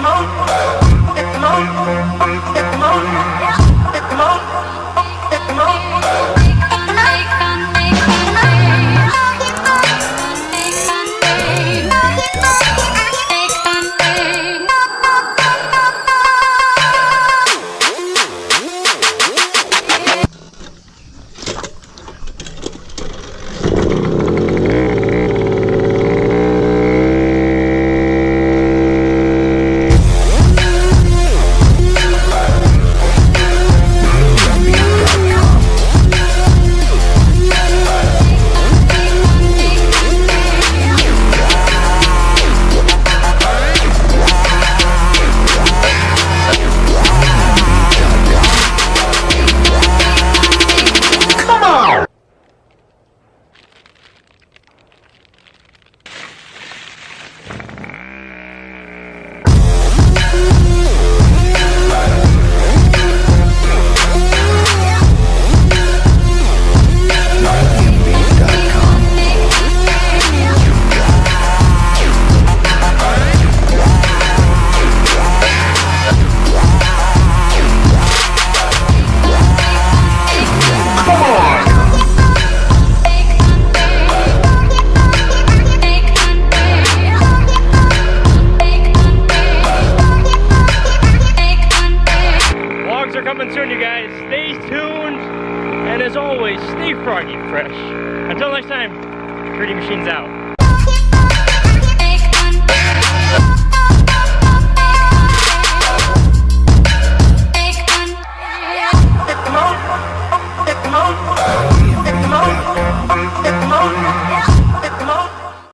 Come on. guys. Stay tuned. And as always, stay froggy fresh. Until next time, Pretty Machines out. Come on.